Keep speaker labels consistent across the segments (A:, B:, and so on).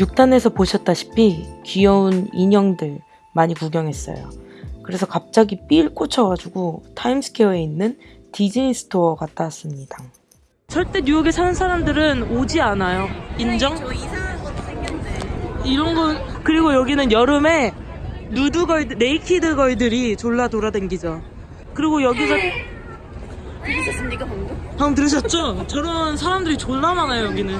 A: 앞단에서 보셨다시피 귀여운 인형들 많이 구경했어요. 그래서 갑자기 feel 꽂혀가지고 타임스퀘어에 있는 디즈니 스토어 갔다 왔습니다. 절대 뉴욕에 사는 사람들은 오지 않아요. 인정?
B: 저 이상한 것도 생겼네.
A: 이런 거 그리고 여기는 여름에 누드 girl들 naked girl들이 졸라 돌아다니죠. 그리고 여기서
B: 들으셨습니까 방금?
A: 방금 들으셨죠? 저런 사람들이 졸라 많아요 여기는.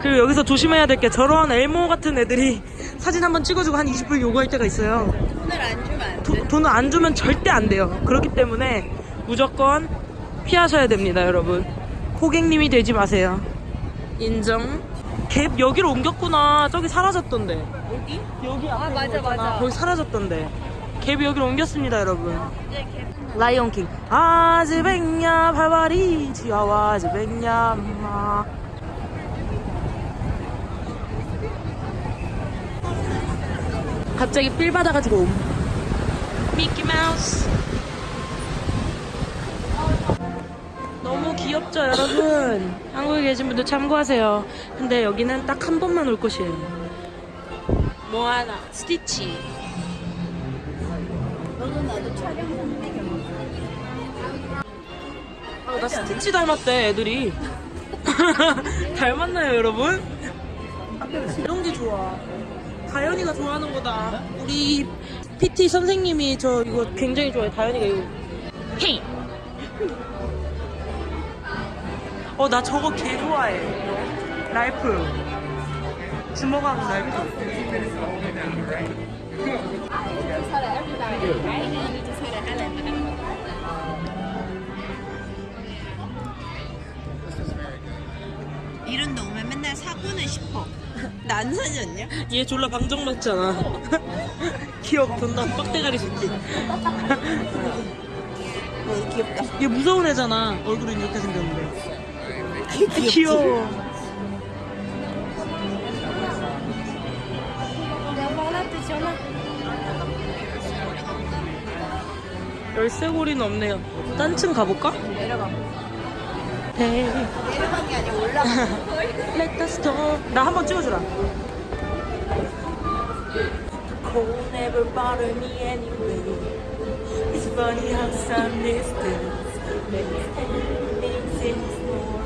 A: 그리고 여기서 조심해야 될 게 저런 엘모 같은 애들이 사진 한번 찍어주고 한 20분 요구할 때가 있어요.
B: 돈을 안 주면 안 돼.
A: 도- 돈을 안 주면 절대 안 돼요. 그렇기 때문에 무조건 피하셔야 됩니다, 여러분. 고객님이 되지 마세요. 인정. 갭 여기로 옮겼구나. 저기 사라졌던데.
B: 어디?
A: 여기
B: 아 맞아 맞아.
A: 거기 사라졌던데. 갭이 여기로 옮겼습니다, 여러분.
B: 걔
A: 라이온킹. 아즈백냐 발발이 지아와 아즈백냐 마. 갑자기 필 받아가지고 옴. 미키 마우스. 너무 귀엽죠, 여러분? 한국에 계신 분들 참고하세요. 근데 여기는 딱 한 번만 올 곳이에요. 모아나, 스티치.
B: 너도 나도 촬영.
A: 아, 나 스티치 닮았대, 애들이. 닮았나요, 여러분? 이런 게 좋아. 다현이가 좋아하는 거다. 우리 PT 선생님이 저 이거 굉장히 좋아해. 다현이가 이거. 헤이! 어, 나 저거 개 좋아해. 라이프. 주먹하고 라이프.
B: 이런 데 오면 맨날 사고는 싶어. 나 안 사지 않냐?
A: 얘 졸라 방정 맞잖아. 귀여워, 존나 빡대가리 새끼.
B: 어, 귀엽다.
A: 얘 무서운 애잖아. 얼굴은 이렇게 생겼는데.
B: 귀엽지?
A: 귀여워. 열쇠고리는 없네요. 딴 층 가볼까?
B: 내려가.
A: Hey,
B: 내려간 게 아니고 올라가.
A: let the storm. 나 한번 찍어주라. Cold never bother me anyway. It's funny how some distance makes anything more.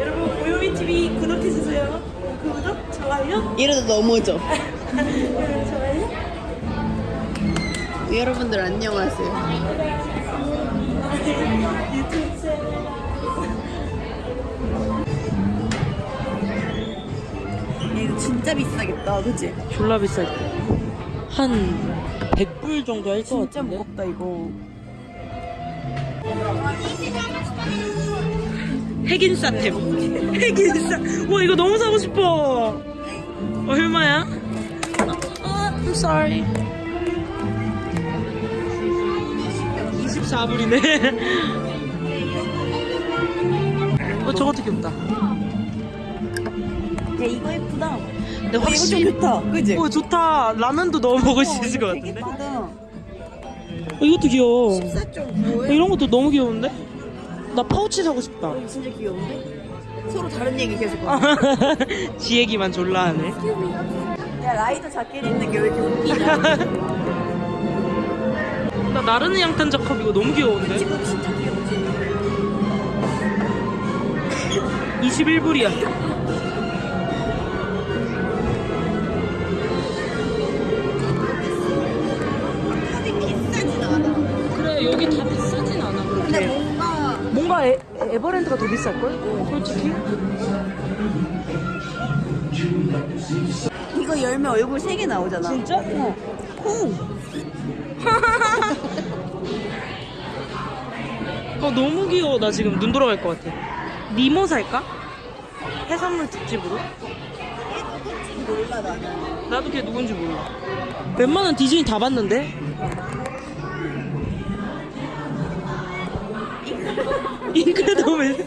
A: 여러분 고요미 TV 구독해 주세요. 구독, 좋아요,
B: 이러다 넘어져.
A: 좋아요.
B: 여러분들 안녕하세요. 이거 진짜 비싸겠다, 그치?
A: 졸라 때. 한 100불 정도 할것
B: 진짜
A: 같은데.
B: 무겁다, 이거.
A: 핵인싸템. 핵인싸. 와 이거 너무 사고 싶어. 얼마야? 어, I'm sorry. 24불이네. 어 저것도 귀엽다.
B: 야, 이거 예쁘다.
A: 근데
B: 어,
A: 확실히
B: 좀 좋다, 그치?
A: 어 좋다. 라면도 넣어 먹을 수 있을 것 같은데. 어, 이것도 귀여워.
B: 14.9에?
A: 이런 것도 너무 귀여운데? 나 파우치 사고 싶다.
B: 어, 진짜 귀여운데? 서로 다른 얘기 계속.
A: 지 얘기만 졸라 하네.
B: 야, 라이더 자켓 입는 게 왜 이렇게 웃기냐?
A: 나 나르는 양탄자 컵 이거 너무 귀여운데?
B: 지금 진짜 귀엽지?
A: 21불이야.
B: 탑이 비싸진 않아.
A: 그래 여기 다 비싸진 않아
B: 근데
A: 그렇게.
B: 뭔가
A: 뭔가 에, 에버랜드가 더 비쌀걸? 솔직히?
B: 이거 열면 얼굴 3개 나오잖아.
A: 진짜?
B: 어. 콩.
A: 어 너무 귀여워 나 지금 눈 돌아갈 것 같아. 니모 살까? 해산물 특집으로? 나도 걔 누군지 몰라. 웬만한 디즈니 다 봤는데? 잉크레더맨.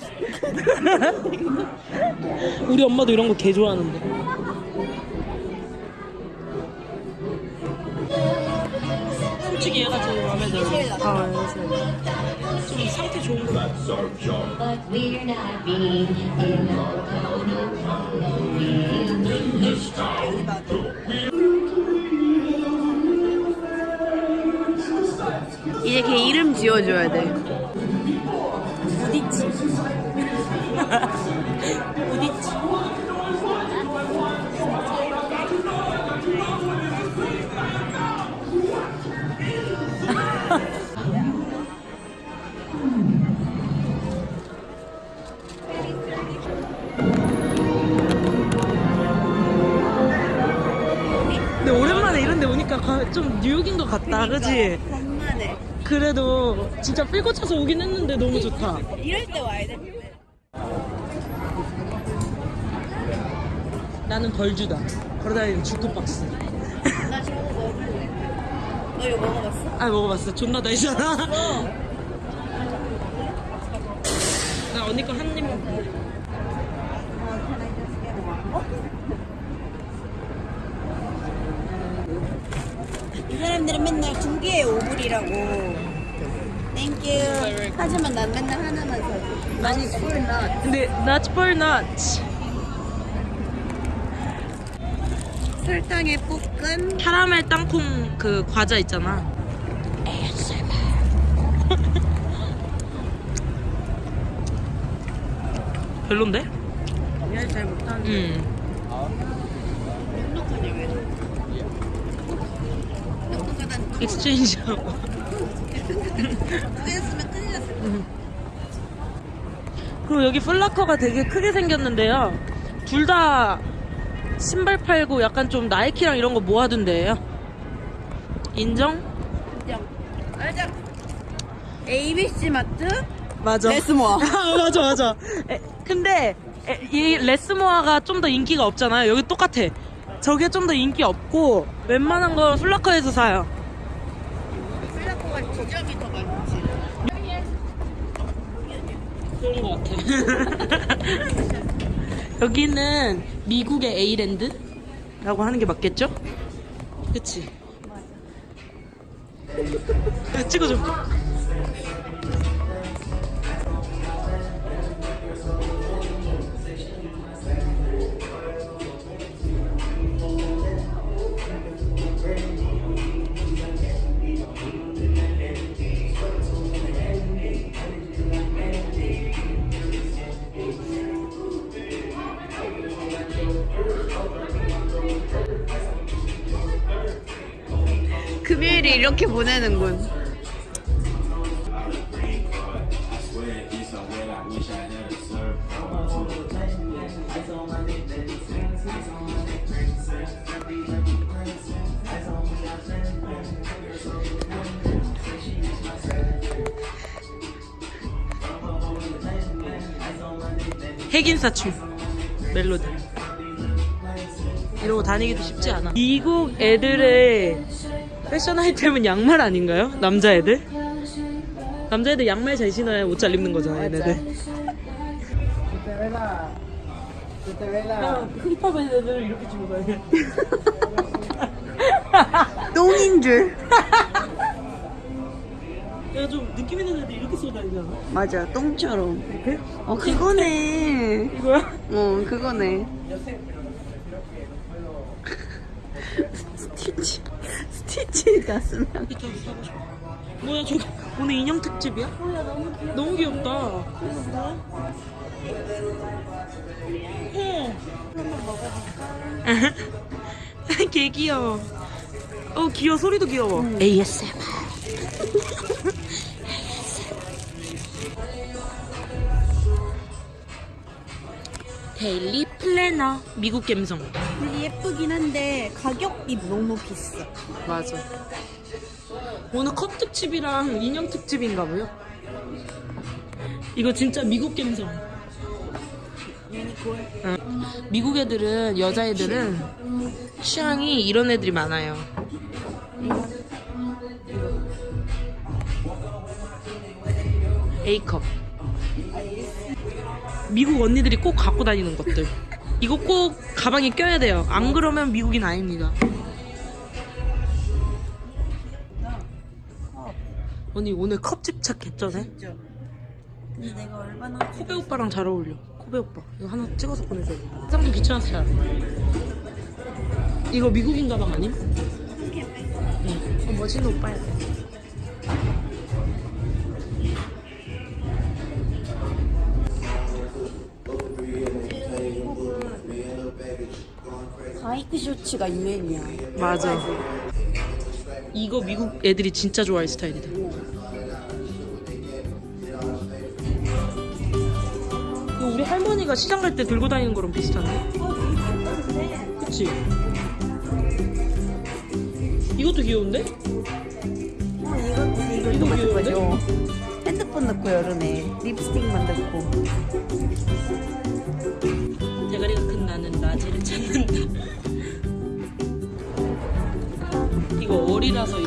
A: 우리 엄마도 이런 거 개 좋아하는데. 얘가 제일 마음에
B: 같은
A: 아, 이슬. 좀 상태 좋은 거.
B: 이제 걔 이름 지어줘야 돼. 부디치.
A: 같다, 그지?
B: 간만에.
A: 그래도 진짜 필 꽂혀서 오긴 했는데 너무 좋다.
B: 이럴 때 와야 돼.
A: 나는 벌주다. 걸어다니는 주크박스.
B: 나 저거 먹을래. 너 이거 먹어봤어?
A: 아, 먹어봤어. 존나 달잖아. 나 언니 거 한 입만 먹을래.
B: 이 사람들은 맨날 두 개에 5불이라고. Thank you. 하지만 난 맨날 하나만 사지. 아니, 그걸 나.
A: 근데 nuts for nuts.
B: 설탕에 볶은
A: 캐러멜 땅콩 그 과자 있잖아. 별론데?
B: 이해를 잘 못하는
A: 응.
B: 똑똑하네 왜 똑똑하단
A: 익스체인지.
B: 그랬으면 큰일 났을 거야
A: 그리고 여기 플라커가 되게 크게 생겼는데요. 둘 다 신발 팔고 약간 좀 나이키랑 이런 거 모아둔 데예요. 인정?
B: 인정 알자 ABC 마트
A: 맞아.
B: 레스모아
A: 아, 맞아, 맞아. 에, 근데 에, 이 레스모아가 좀 더 인기가 없잖아요. 여기 똑같아. 저게 좀 더 인기 없고 웬만한 건 풋라커에서 사요.
B: 지점이 더 많지
A: 그런 것 같아. 여기는 미국의 에이랜드라고 하는 게 맞겠죠? 그치? 야, 찍어줘.
B: 이렇게 보내는군.
A: 핵인사춤 멜로디 이러고 다니기도 쉽지 않아 미국 애들의 패션 아이템은 양말 아닌가요? 남자애들? 남자애들 양말 잘 신어야 옷 잘 입는 거잖아 얘네들. 힙합 애들 이렇게 주고 다녀.
B: 똥인 줄.
A: 내가 좀 느낌 있는 애들 이렇게 쏘 다니잖아.
B: 맞아 똥처럼.
A: 그래?
B: 어 그거네.
A: 이거야?
B: 어 그거네 스티치 스티치 가슴
A: 이따 사고 싶어. 뭐야 저거 오늘 인형 특집이야? 너무 귀엽다. 어. 개 귀여워. 어 귀여워. 소리도 귀여워. ASMR Daily planner 미국 감성
B: 근데 예쁘긴 한데 가격이 너무 비싸
A: 맞아. 오늘 컵 특집이랑 인형 특집인가 봐요. 이거 진짜 미국 감성.
B: 유니콘
A: 응. 미국 애들은 여자애들은 취향이 이런 애들이 많아요. A컵. 미국 언니들이 꼭 갖고 다니는 것들. 이거 꼭 가방에 껴야 돼요. 안 그러면 미국인 아닙니다. 언니 오늘 컵 집착 개쩌네.
B: 진짜. 근데 내가 얼마나
A: 코베 오빠랑 잘 어울려. 코베 오빠. 이거 하나 찍어서 보내줘야 돼. 화장도 귀찮아서 잘. 이거 미국인 가방 아님? 응. 어, 멋진 오빠야.
B: 바이크 쇼츠가 유행이야.
A: 맞아. 이거 미국 애들이 진짜 좋아할 스타일이다. 이거 우리 할머니가 시장 갈 때 들고 다니는 거랑 비슷한데?
B: 어, 되게 잘 빠는데.
A: 그치? 이것도 귀여운데?
B: 어, 이거, 이거,
A: 이거 귀여운데?
B: 거죠? 핸드폰 넣고 열으네. 립스틱만 넣고.
A: 대가리가 큰 나는 라지를 찾는다. 이거 어리라서